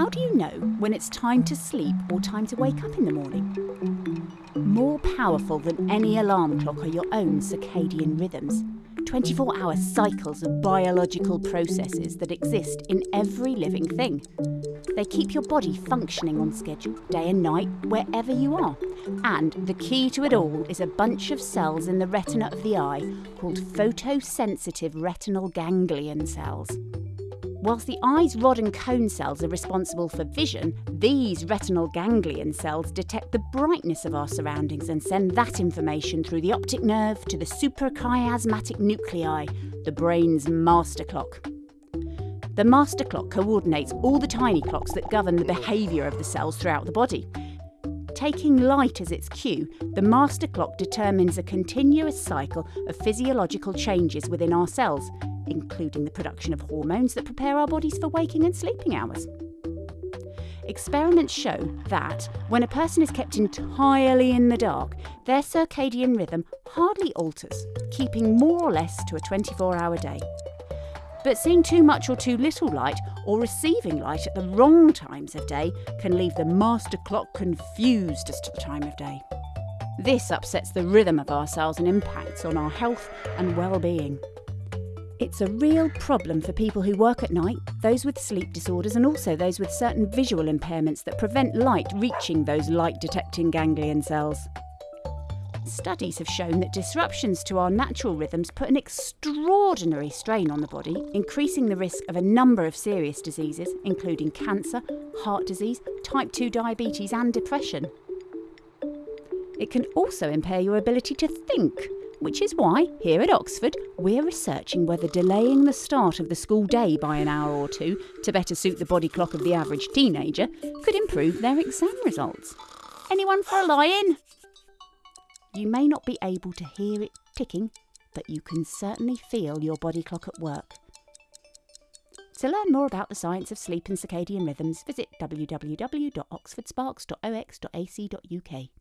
How do you know when it's time to sleep or time to wake up in the morning? More powerful than any alarm clock are your own circadian rhythms, 24 hour cycles of biological processes that exist in every living thing. They keep your body functioning on schedule, day and night, wherever you are. And the key to it all is a bunch of cells in the retina of the eye called photosensitive retinal ganglion cells. Whilst the eye's rod and cone cells are responsible for vision, these retinal ganglion cells detect the brightness of our surroundings and send that information through the optic nerve to the suprachiasmatic nuclei, the brain's master clock. The master clock coordinates all the tiny clocks that govern the behaviour of the cells throughout the body. Taking light as its cue, the master clock determines a continuous cycle of physiological changes within our cells, including the production of hormones that prepare our bodies for waking and sleeping hours. Experiments show that when a person is kept entirely in the dark, their circadian rhythm hardly alters, keeping more or less to a 24 hour day. But seeing too much or too little light, or receiving light at the wrong times of day, can leave the master clock confused as to the time of day. This upsets the rhythm of our cells and impacts on our health and well being. It's a real problem for people who work at night, those with sleep disorders, and also those with certain visual impairments that prevent light reaching those light detecting ganglion cells. Studies have shown that disruptions to our natural rhythms put an extraordinary strain on the body, increasing the risk of a number of serious diseases, including cancer, heart disease, type 2 diabetes, and depression. It can also impair your ability to think, which is why, here at Oxford, we're researching whether delaying the start of the school day by an hour or two to better suit the body clock of the average teenager could improve their exam results. Anyone for a lie in? You may not be able to hear it ticking, but you can certainly feel your body clock at work. To learn more about the science of sleep and circadian rhythms, visit www.oxfordsparks.ox.ac.uk.